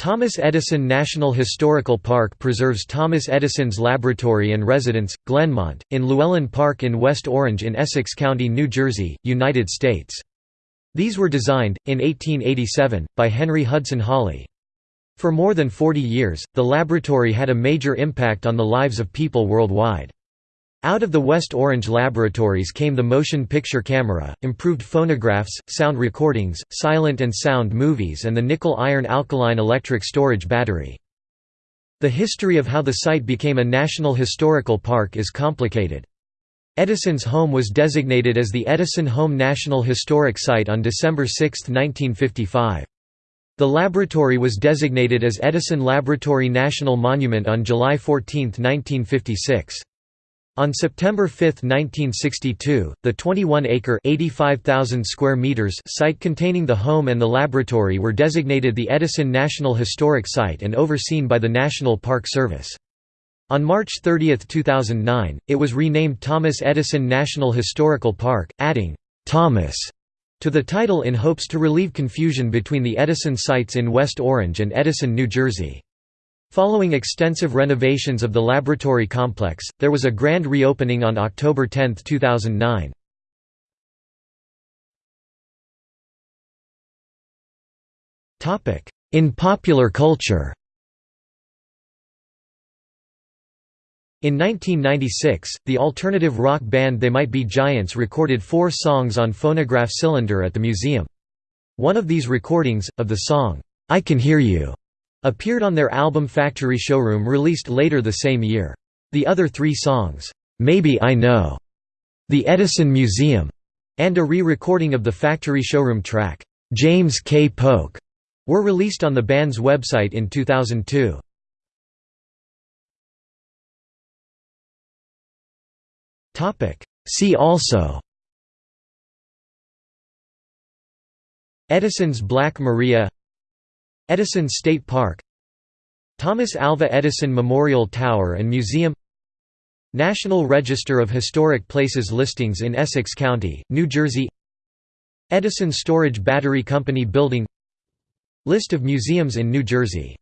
Thomas Edison National Historical Park preserves Thomas Edison's laboratory and residence, Glenmont, in Llewellyn Park in West Orange in Essex County, New Jersey, United States. These were designed, in 1887, by Henry Hudson Holly. For more than 40 years, the laboratory had a major impact on the lives of people worldwide. Out of the West Orange laboratories came the motion picture camera, improved phonographs, sound recordings, silent and sound movies and the nickel-iron alkaline electric storage battery. The history of how the site became a National Historical Park is complicated. Edison's home was designated as the Edison Home National Historic Site on December 6, 1955. The laboratory was designated as Edison Laboratory National Monument on July 14, 1956. On September 5, 1962, the 21-acre (85,000 square meters) site containing the home and the laboratory were designated the Edison National Historic Site and overseen by the National Park Service. On March 30, 2009, it was renamed Thomas Edison National Historical Park, adding Thomas to the title in hopes to relieve confusion between the Edison sites in West Orange and Edison, New Jersey. Following extensive renovations of the laboratory complex, there was a grand reopening on October 10, 2009. In popular culture In 1996, the alternative rock band They Might Be Giants recorded four songs on phonograph cylinder at the museum. One of these recordings, of the song, "'I Can Hear You' appeared on their album Factory Showroom released later the same year. The other three songs, "'Maybe I Know'", "'The Edison Museum' and a re-recording of the Factory Showroom track, "'James K. Polk' were released on the band's website in 2002. See also Edison's Black Maria Edison State Park Thomas Alva Edison Memorial Tower and Museum National Register of Historic Places listings in Essex County, New Jersey Edison Storage Battery Company Building List of museums in New Jersey